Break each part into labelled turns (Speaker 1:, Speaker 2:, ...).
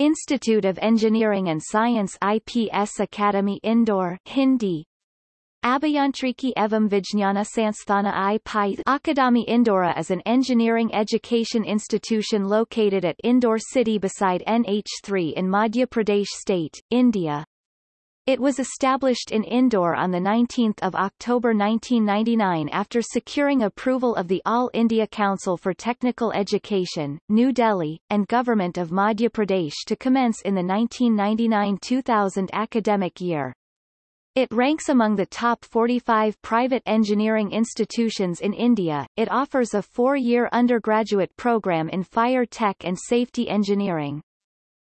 Speaker 1: Institute of Engineering and Science IPS Academy Indore Hindi Abhiyantriki Evam Vijnana Sansthana I Pi Akadami Indora is an engineering education institution located at Indore city beside NH3 in Madhya Pradesh state, India. It was established in Indore on 19 October 1999 after securing approval of the All India Council for Technical Education, New Delhi, and Government of Madhya Pradesh to commence in the 1999-2000 academic year. It ranks among the top 45 private engineering institutions in India. It offers a four-year undergraduate program in fire tech and safety engineering.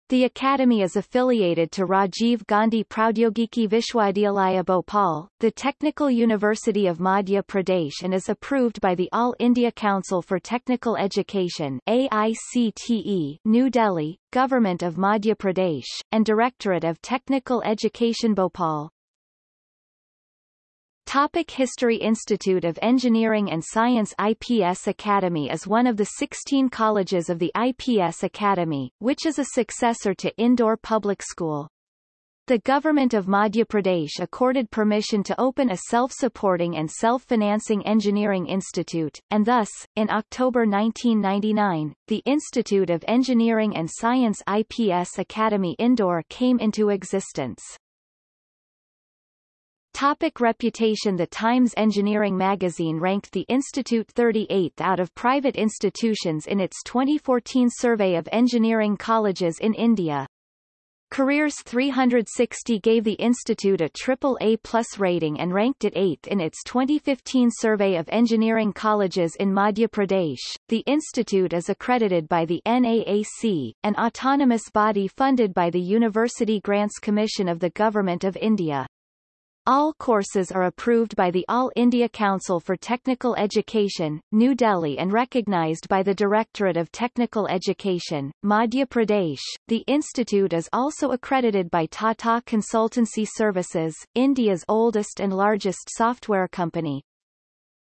Speaker 1: The academy is affiliated to Rajiv Gandhi Proudyogiki Vishwavidyalaya Bhopal, the Technical University of Madhya Pradesh and is approved by the All India Council for Technical Education AICTE, New Delhi, Government of Madhya Pradesh, and Directorate of Technical Education Bhopal. Topic History Institute of Engineering and Science IPS Academy is one of the 16 colleges of the IPS Academy, which is a successor to Indore Public School. The government of Madhya Pradesh accorded permission to open a self-supporting and self-financing engineering institute, and thus, in October 1999, the Institute of Engineering and Science IPS Academy Indore came into existence. Topic reputation The Times Engineering magazine ranked the institute 38th out of private institutions in its 2014 survey of engineering colleges in India. Careers 360 gave the institute a triple A plus rating and ranked it 8th in its 2015 survey of engineering colleges in Madhya Pradesh. The institute is accredited by the NAAC, an autonomous body funded by the University Grants Commission of the Government of India. All courses are approved by the All India Council for Technical Education, New Delhi and recognized by the Directorate of Technical Education, Madhya Pradesh. The institute is also accredited by Tata Consultancy Services, India's oldest and largest software company.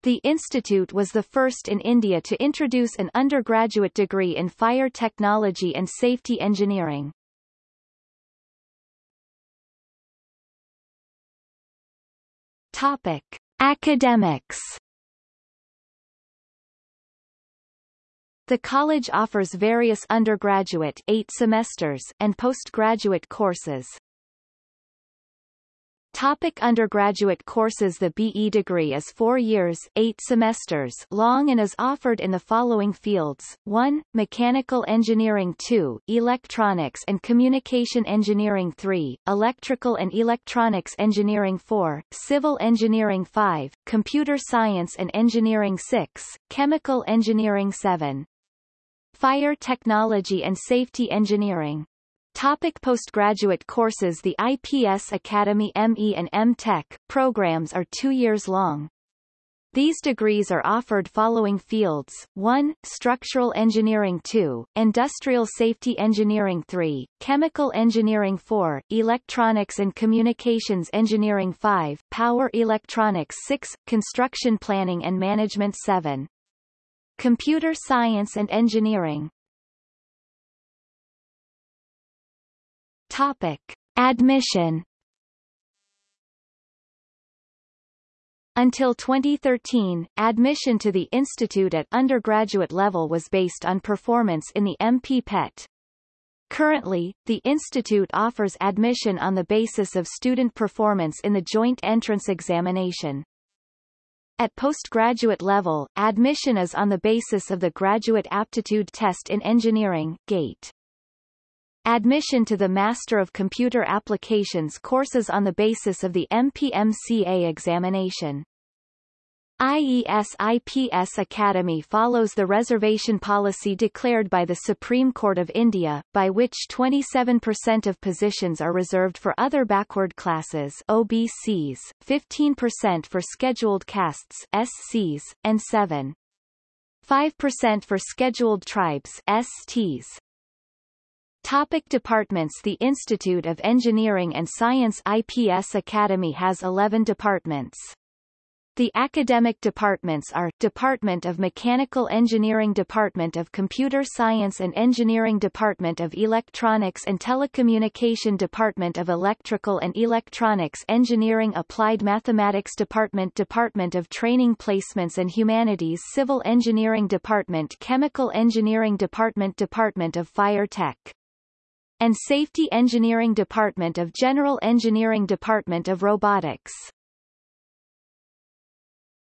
Speaker 1: The institute was the first in India to introduce an undergraduate degree in fire technology and safety engineering. Topic: Academics. The college offers various undergraduate eight semesters and postgraduate courses. Topic undergraduate courses The BE degree is four years eight semesters long and is offered in the following fields, 1. Mechanical Engineering. 2, Electronics and Communication Engineering. 3, Electrical and Electronics Engineering. 4, Civil Engineering. 5, Computer Science and Engineering. 6, Chemical Engineering. 7. Fire Technology and Safety Engineering Topic postgraduate courses The IPS Academy ME and M.Tech programs are two years long. These degrees are offered following fields, 1. Structural Engineering 2, Industrial Safety Engineering 3, Chemical Engineering 4, Electronics and Communications Engineering 5, Power Electronics 6, Construction Planning and Management 7. Computer Science and Engineering Topic. Admission Until 2013, admission to the institute at undergraduate level was based on performance in the MP PET. Currently, the institute offers admission on the basis of student performance in the joint entrance examination. At postgraduate level, admission is on the basis of the Graduate Aptitude Test in Engineering GATE. Admission to the Master of Computer Applications courses on the basis of the MPMCA examination. IES-IPS Academy follows the reservation policy declared by the Supreme Court of India, by which 27% of positions are reserved for other backward classes OBCs, 15% for scheduled castes SCs, and 7. 5% for scheduled tribes STs. Topic departments The Institute of Engineering and Science IPS Academy has 11 departments. The academic departments are, Department of Mechanical Engineering Department of Computer Science and Engineering Department of Electronics and Telecommunication Department of Electrical and Electronics Engineering Applied Mathematics Department Department of Training Placements and Humanities Civil Engineering Department Chemical Engineering Department Department of Fire Tech and Safety Engineering Department of General Engineering Department of Robotics.